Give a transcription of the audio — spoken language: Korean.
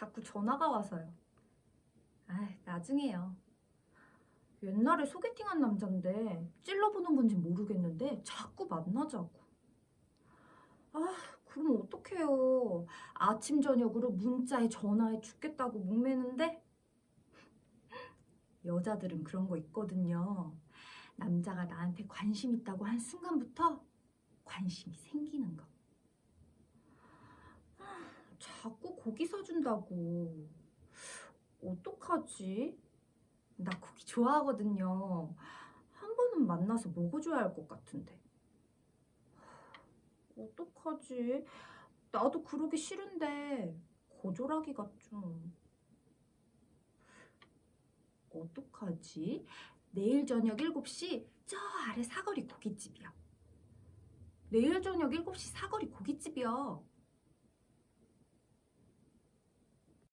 자꾸 전화가 와서요. 아, 나중에요. 옛날에 소개팅한 남잔데 찔러보는 건지 모르겠는데 자꾸 만나자고. 아, 그럼 어떡해요. 아침 저녁으로 문자에 전화에 죽겠다고 목매는데 여자들은 그런 거 있거든요. 남자가 나한테 관심 있다고 한 순간부터 관심이 생기는 거. 아, 자꾸 고기 사준다고. 어떡하지? 나 고기 좋아하거든요. 한 번은 만나서 먹어줘야 할 것 같은데. 어떡하지? 나도 그러기 싫은데 거절하기가 좀... 어떡하지? 내일 저녁 7시 저 아래 사거리 고깃집이야. 내일 저녁 7시 사거리 고깃집이야.